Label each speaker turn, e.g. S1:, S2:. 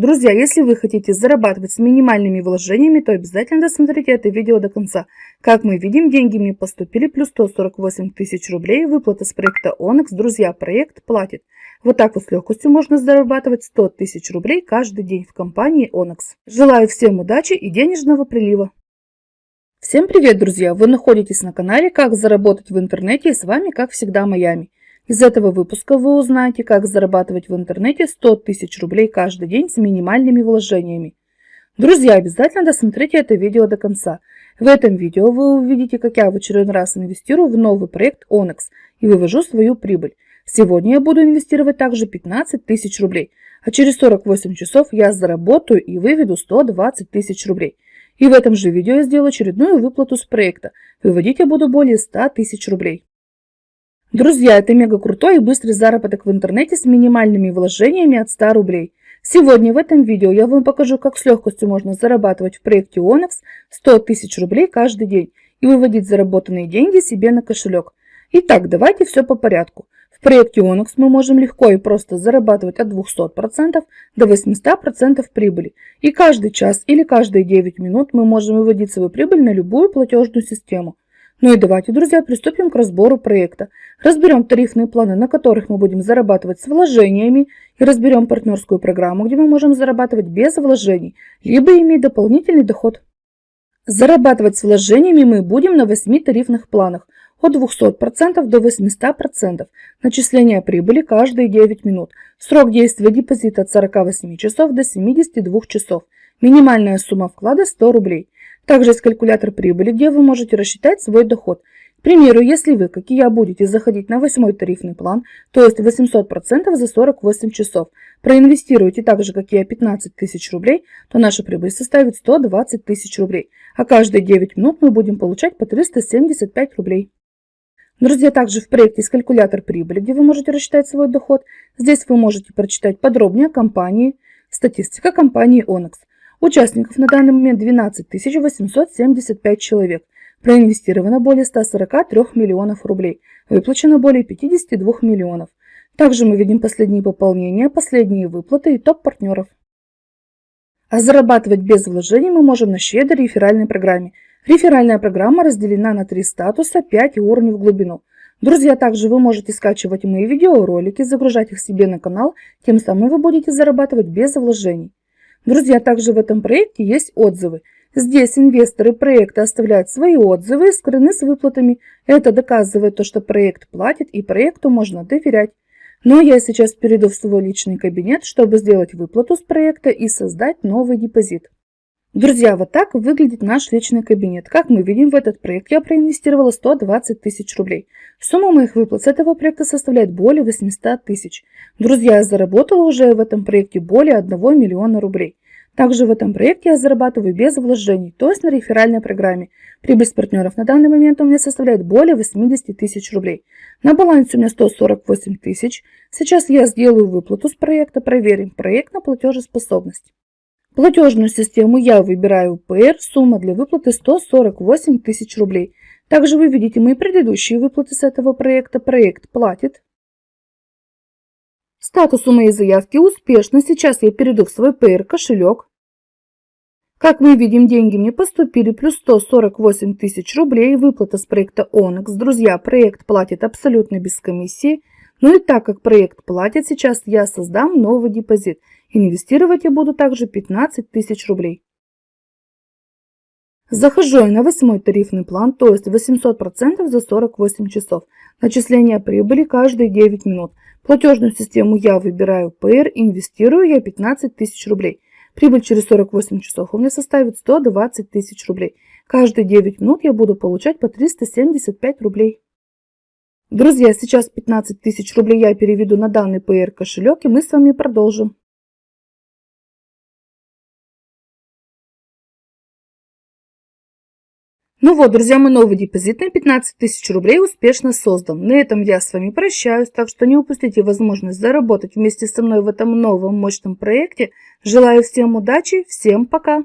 S1: Друзья, если вы хотите зарабатывать с минимальными вложениями, то обязательно досмотрите это видео до конца. Как мы видим, деньги мне поступили, плюс 148 тысяч рублей, выплата с проекта Onyx. Друзья, проект платит. Вот так вот с легкостью можно зарабатывать 100 тысяч рублей каждый день в компании Onyx. Желаю всем удачи и денежного прилива. Всем привет, друзья! Вы находитесь на канале «Как заработать в интернете» и с вами, как всегда, Майами. Из этого выпуска вы узнаете, как зарабатывать в интернете 100 тысяч рублей каждый день с минимальными вложениями. Друзья, обязательно досмотрите это видео до конца. В этом видео вы увидите, как я в очередной раз инвестирую в новый проект Onyx и вывожу свою прибыль. Сегодня я буду инвестировать также 15 тысяч рублей, а через 48 часов я заработаю и выведу 120 тысяч рублей. И в этом же видео я сделаю очередную выплату с проекта. Выводить я буду более 100 тысяч рублей. Друзья, это мега крутой и быстрый заработок в интернете с минимальными вложениями от 100 рублей. Сегодня в этом видео я вам покажу, как с легкостью можно зарабатывать в проекте Onyx 100 тысяч рублей каждый день и выводить заработанные деньги себе на кошелек. Итак, давайте все по порядку. В проекте Onyx мы можем легко и просто зарабатывать от 200% до 800% прибыли. И каждый час или каждые 9 минут мы можем выводить свою прибыль на любую платежную систему. Ну и давайте, друзья, приступим к разбору проекта. Разберем тарифные планы, на которых мы будем зарабатывать с вложениями, и разберем партнерскую программу, где мы можем зарабатывать без вложений, либо иметь дополнительный доход. Зарабатывать с вложениями мы будем на 8 тарифных планах от 200% до 800%. Начисление прибыли каждые 9 минут. Срок действия депозита от 48 часов до 72 часов. Минимальная сумма вклада 100 рублей. Также есть калькулятор прибыли, где вы можете рассчитать свой доход. К примеру, если вы, как и я, будете заходить на восьмой тарифный план, то есть 800% за 48 часов, проинвестируете так же, как и я, 15 тысяч рублей, то наша прибыль составит 120 тысяч рублей, а каждые 9 минут мы будем получать по 375 рублей. Друзья, также в проекте есть калькулятор прибыли, где вы можете рассчитать свой доход. Здесь вы можете прочитать подробнее о компании, статистика компании Onyx. Участников на данный момент 12 875 человек. Проинвестировано более 143 миллионов рублей. Выплачено более 52 миллионов. Также мы видим последние пополнения, последние выплаты и топ-партнеров. А зарабатывать без вложений мы можем на щедрой реферальной программе. Реферальная программа разделена на три статуса, 5 уровней в глубину. Друзья, также вы можете скачивать мои видеоролики, загружать их себе на канал, тем самым вы будете зарабатывать без вложений. Друзья, также в этом проекте есть отзывы. Здесь инвесторы проекта оставляют свои отзывы и скрыны с выплатами. Это доказывает то, что проект платит и проекту можно доверять. Но я сейчас перейду в свой личный кабинет, чтобы сделать выплату с проекта и создать новый депозит. Друзья, вот так выглядит наш личный кабинет. Как мы видим, в этот проект я проинвестировала 120 тысяч рублей. Сумма моих выплат с этого проекта составляет более 800 тысяч. Друзья, я заработала уже в этом проекте более 1 миллиона рублей. Также в этом проекте я зарабатываю без вложений, то есть на реферальной программе. Прибыль с партнеров на данный момент у меня составляет более 80 тысяч рублей. На балансе у меня 148 тысяч. Сейчас я сделаю выплату с проекта, проверим проект на платежеспособность. Платежную систему я выбираю ПР, сумма для выплаты 148 тысяч рублей. Также вы видите мои предыдущие выплаты с этого проекта. Проект платит. Статус у моей заявки успешно. Сейчас я перейду в свой ПР кошелек. Как мы видим, деньги мне поступили плюс 148 тысяч рублей. Выплата с проекта Onyx. Друзья, проект платит абсолютно без комиссии. Ну и так как проект платит, сейчас я создам новый депозит. Инвестировать я буду также 15 тысяч рублей. Захожу я на восьмой тарифный план, то есть 800% за 48 часов. Начисление прибыли каждые 9 минут. Платежную систему я выбираю ПР, инвестирую я 15 тысяч рублей. Прибыль через 48 часов у меня составит 120 тысяч рублей. Каждые 9 минут я буду получать по 375 рублей. Друзья, сейчас 15 тысяч рублей я переведу на данный ПР кошелек и мы с вами продолжим. Ну вот, друзья, мой новый депозит на 15 тысяч рублей успешно создан. На этом я с вами прощаюсь, так что не упустите возможность заработать вместе со мной в этом новом мощном проекте. Желаю всем удачи, всем пока!